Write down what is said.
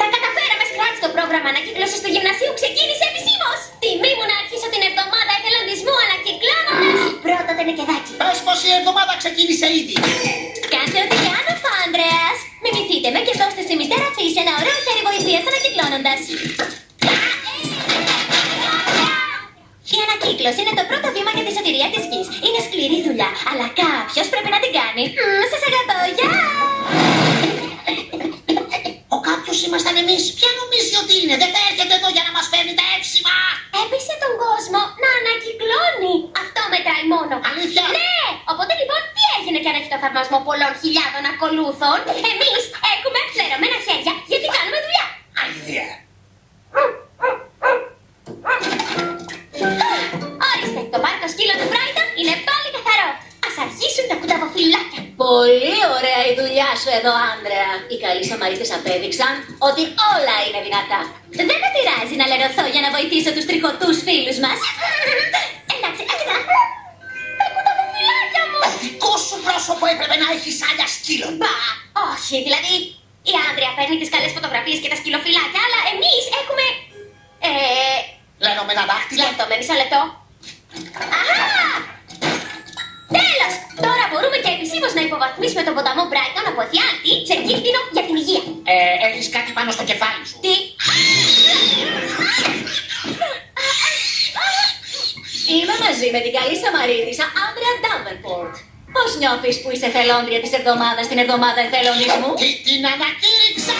Τα καταφέραμε, Σκράτ. Το πρόγραμμα ανακύκλωση του γυμνασίου ξεκίνησε επισήμως. Τιμή μου να αρχίσω την εβδομάδα εθελοντισμού ανακυκλώνοντα. Πρώτο το νεκεδάκι. Πες πως η εβδομάδα ξεκίνησε ήδη. Κάντε ό,τι κάνω, Φάντρεα. Μιμηθείτε με και δώστε στη μητέρα φύση ένα ωραίο χέρι βοηθείας ανακυκλώνοντας. Η ανακύκλωση είναι το πρώτο βήμα για τη σωτηρία της γης. Είναι σκληρή δουλειά, αλλά κάποιος πρέπει να την κάνει. Σας αγαπώ, γεια! Ο κάποιος ήμασταν εμείς. Ποια νομίζει ότι είναι; Δεν θα έρχεται εδώ για να μας φέρνει τα έψιμα. Έπεισε τον κόσμο να ανακυκλώνει. Αυτό μετράει μόνο. Αλήθεια; Ναι! Οπότε λοιπόν, τι έγινε και αν έχει το θαυμασμό πολλών χιλιάδων ακολούθων; Εμείς τα κουταβοφυλάκια. Πολύ ωραία η δουλειά σου εδώ, Άντρεα. Οι καλοί Σαμαρίτες απέδειξαν ότι όλα είναι δυνατά. Δεν με πειράζει να λερωθώ για να βοηθήσω τους τριχωτούς φίλους μας. Εντάξει, άκουγα. Τα κουταβοφυλάκια μου. Το δικό σου πρόσωπο έπρεπε να έχεις σάλια σκύλων. Μπα, όχι, δηλαδή. Η Άντρια παίρνει τις καλές φωτογραφίες και τα σκυλοφυλάκια, αλλά εμείς έχουμε. Ε. Λένε δάχτυλα. Λεπτό, με μισό λεπτό. Αχά! Μπορούμε και επισήμως να υποβαθμίσουμε τον ποταμό Brighton από εφιάλτη σε κίνδυνο για την υγεία. Ε, έχεις κάτι πάνω στο κεφάλι σου. Τι; Είμαι μαζί με την καλή Σαμαρίτησα Άντρεα Ντάβενπορτ. Πώς νιώθεις που είσαι θελόντρια της εβδομάδας στην εβδομάδα εθελοντισμού; Τι την ανακήρυξα!